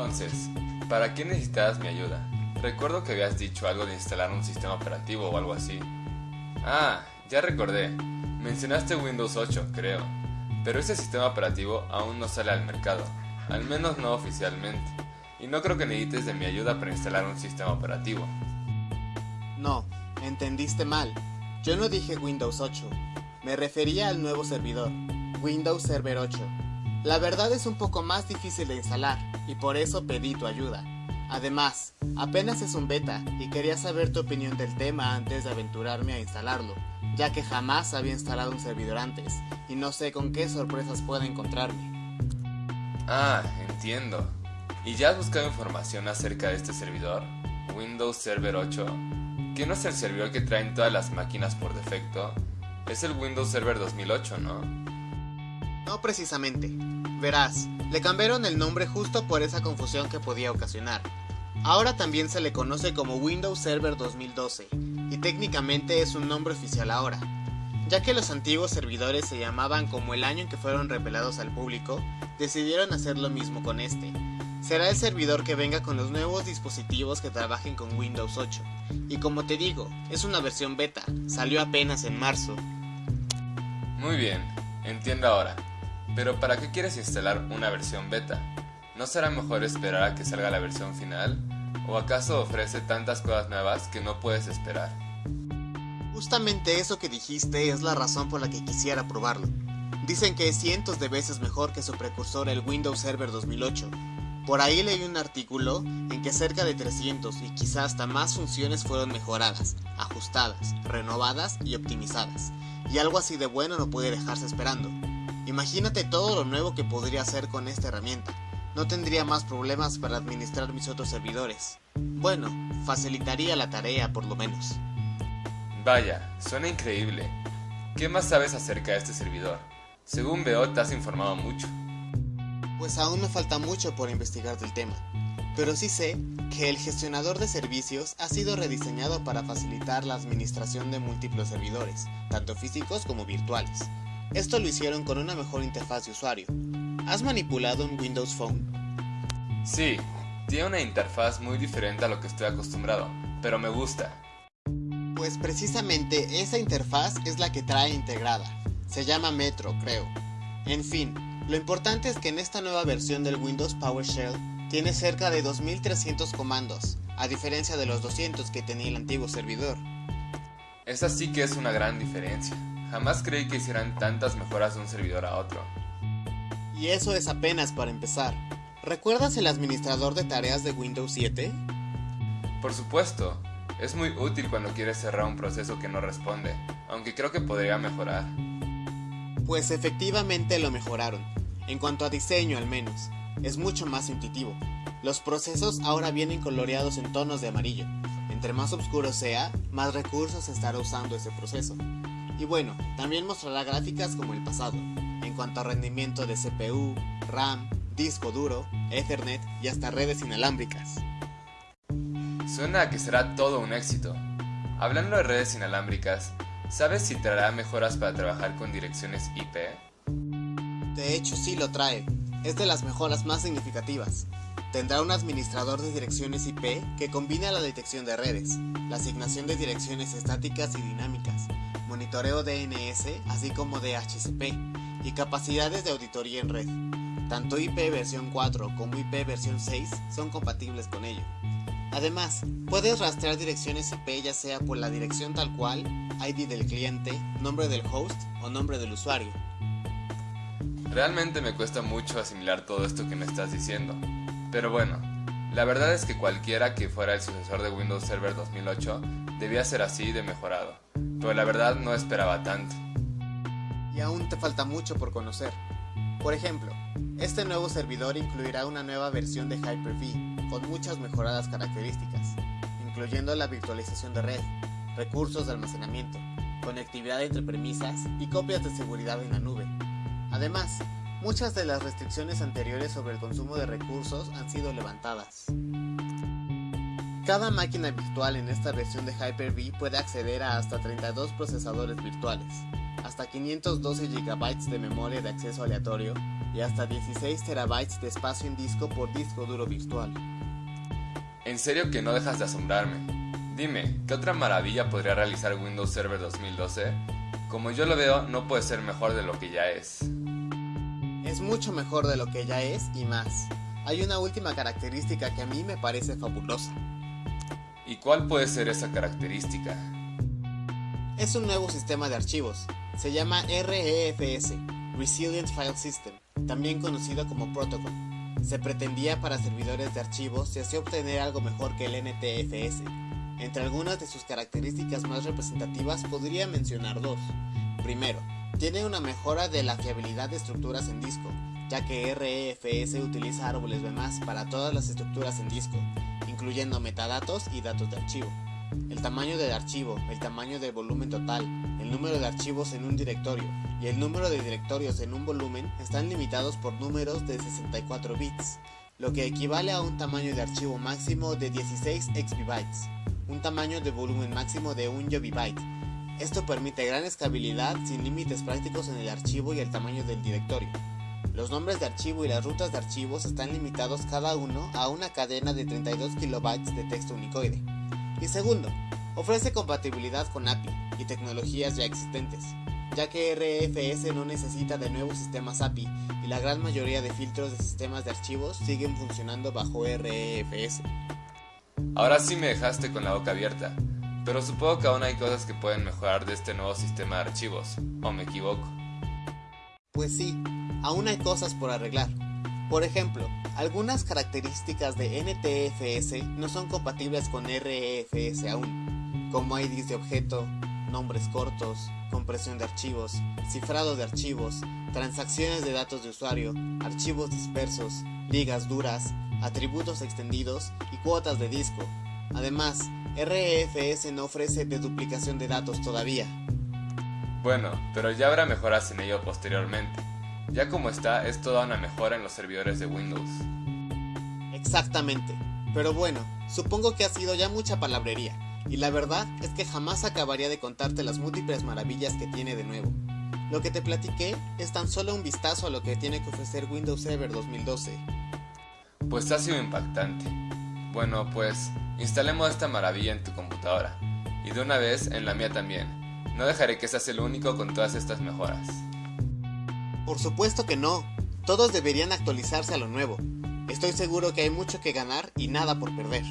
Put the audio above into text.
Entonces, ¿para qué necesitabas mi ayuda? Recuerdo que habías dicho algo de instalar un sistema operativo o algo así. Ah, ya recordé. Mencionaste Windows 8, creo. Pero ese sistema operativo aún no sale al mercado, al menos no oficialmente. Y no creo que necesites de mi ayuda para instalar un sistema operativo. No, entendiste mal. Yo no dije Windows 8. Me refería al nuevo servidor, Windows Server 8. La verdad es un poco más difícil de instalar, y por eso pedí tu ayuda. Además, apenas es un beta y quería saber tu opinión del tema antes de aventurarme a instalarlo, ya que jamás había instalado un servidor antes, y no sé con qué sorpresas pueda encontrarme. Ah, entiendo. ¿Y ya has buscado información acerca de este servidor? Windows Server 8, que no es el servidor que traen todas las máquinas por defecto, es el Windows Server 2008, ¿no? No precisamente. Verás, le cambiaron el nombre justo por esa confusión que podía ocasionar. Ahora también se le conoce como Windows Server 2012, y técnicamente es un nombre oficial ahora, ya que los antiguos servidores se llamaban como el año en que fueron revelados al público, decidieron hacer lo mismo con este. Será el servidor que venga con los nuevos dispositivos que trabajen con Windows 8, y como te digo, es una versión beta, salió apenas en marzo. Muy bien, entiendo ahora. Pero ¿para qué quieres instalar una versión beta? ¿No será mejor esperar a que salga la versión final? ¿O acaso ofrece tantas cosas nuevas que no puedes esperar? Justamente eso que dijiste es la razón por la que quisiera probarlo. Dicen que es cientos de veces mejor que su precursor el Windows Server 2008. Por ahí leí un artículo en que cerca de 300 y quizás hasta más funciones fueron mejoradas, ajustadas, renovadas y optimizadas. Y algo así de bueno no puede dejarse esperando. Imagínate todo lo nuevo que podría hacer con esta herramienta. No tendría más problemas para administrar mis otros servidores. Bueno, facilitaría la tarea por lo menos. Vaya, suena increíble. ¿Qué más sabes acerca de este servidor? Según veo, te has informado mucho. Pues aún me falta mucho por investigar del tema, pero sí sé que el gestionador de servicios ha sido rediseñado para facilitar la administración de múltiples servidores, tanto físicos como virtuales. Esto lo hicieron con una mejor interfaz de usuario. ¿Has manipulado un Windows Phone? Sí, tiene una interfaz muy diferente a lo que estoy acostumbrado, pero me gusta. Pues precisamente esa interfaz es la que trae integrada. Se llama Metro, creo. En fin, lo importante es que en esta nueva versión del Windows PowerShell tiene cerca de 2300 comandos, a diferencia de los 200 que tenía el antiguo servidor. Esa sí que es una gran diferencia. Jamás creí que hicieran tantas mejoras de un servidor a otro. Y eso es apenas para empezar. ¿Recuerdas el administrador de tareas de Windows 7? Por supuesto, es muy útil cuando quieres cerrar un proceso que no responde, aunque creo que podría mejorar. Pues efectivamente lo mejoraron, en cuanto a diseño al menos, es mucho más intuitivo. Los procesos ahora vienen coloreados en tonos de amarillo. Entre más oscuro sea, más recursos estará usando ese proceso. Y bueno, también mostrará gráficas como el pasado, en cuanto a rendimiento de CPU, RAM, disco duro, Ethernet y hasta redes inalámbricas. Suena a que será todo un éxito. Hablando de redes inalámbricas, ¿sabes si traerá mejoras para trabajar con direcciones IP? De hecho sí lo trae, es de las mejoras más significativas. Tendrá un administrador de direcciones IP que combina la detección de redes, la asignación de direcciones estáticas y dinámicas, monitoreo DNS así como DHCP y capacidades de auditoría en red. Tanto IP versión 4 como IP versión 6 son compatibles con ello. Además, puedes rastrear direcciones IP ya sea por la dirección tal cual, ID del cliente, nombre del host o nombre del usuario. Realmente me cuesta mucho asimilar todo esto que me estás diciendo. Pero bueno, la verdad es que cualquiera que fuera el sucesor de Windows Server 2008 debía ser así de mejorado. Pero la verdad no esperaba tanto. Y aún te falta mucho por conocer. Por ejemplo, este nuevo servidor incluirá una nueva versión de Hyper-V con muchas mejoradas características, incluyendo la virtualización de red, recursos de almacenamiento, conectividad entre premisas y copias de seguridad en la nube. Además, muchas de las restricciones anteriores sobre el consumo de recursos han sido levantadas. Cada máquina virtual en esta versión de Hyper-V puede acceder a hasta 32 procesadores virtuales, hasta 512 GB de memoria de acceso aleatorio y hasta 16 terabytes de espacio en disco por disco duro virtual. En serio que no dejas de asombrarme. Dime, ¿qué otra maravilla podría realizar Windows Server 2012? Como yo lo veo, no puede ser mejor de lo que ya es. Es mucho mejor de lo que ya es y más. Hay una última característica que a mí me parece fabulosa. ¿Y cuál puede ser esa característica? Es un nuevo sistema de archivos. Se llama REFS, Resilient File System, también conocido como Protocol. Se pretendía para servidores de archivos y así obtener algo mejor que el NTFS. Entre algunas de sus características más representativas podría mencionar dos. Primero, tiene una mejora de la fiabilidad de estructuras en disco, ya que REFS utiliza árboles B+, para todas las estructuras en disco, incluyendo metadatos y datos de archivo. El tamaño del archivo, el tamaño del volumen total, el número de archivos en un directorio y el número de directorios en un volumen están limitados por números de 64 bits, lo que equivale a un tamaño de archivo máximo de 16 exbibytes, un tamaño de volumen máximo de 1 yobibyte. Esto permite gran escalabilidad sin límites prácticos en el archivo y el tamaño del directorio. Los nombres de archivo y las rutas de archivos están limitados cada uno a una cadena de 32 kilobytes de texto unicoide. Y segundo, ofrece compatibilidad con API y tecnologías ya existentes, ya que RFS no necesita de nuevos sistemas API y la gran mayoría de filtros de sistemas de archivos siguen funcionando bajo RFS. Ahora sí me dejaste con la boca abierta, pero supongo que aún hay cosas que pueden mejorar de este nuevo sistema de archivos, ¿o me equivoco? Pues sí, aún hay cosas por arreglar. Por ejemplo, algunas características de NTFS no son compatibles con REFS aún, como IDs de objeto, nombres cortos, compresión de archivos, cifrado de archivos, transacciones de datos de usuario, archivos dispersos, ligas duras, atributos extendidos y cuotas de disco. Además, REFS no ofrece deduplicación de datos todavía. Bueno, pero ya habrá mejoras en ello posteriormente. Ya como está, es toda una mejora en los servidores de Windows. Exactamente. Pero bueno, supongo que ha sido ya mucha palabrería, y la verdad es que jamás acabaría de contarte las múltiples maravillas que tiene de nuevo. Lo que te platiqué es tan solo un vistazo a lo que tiene que ofrecer Windows Server 2012. Pues ha sido impactante. Bueno, pues instalemos esta maravilla en tu computadora, y de una vez en la mía también. No dejaré que seas el único con todas estas mejoras. Por supuesto que no. Todos deberían actualizarse a lo nuevo. Estoy seguro que hay mucho que ganar y nada por perder.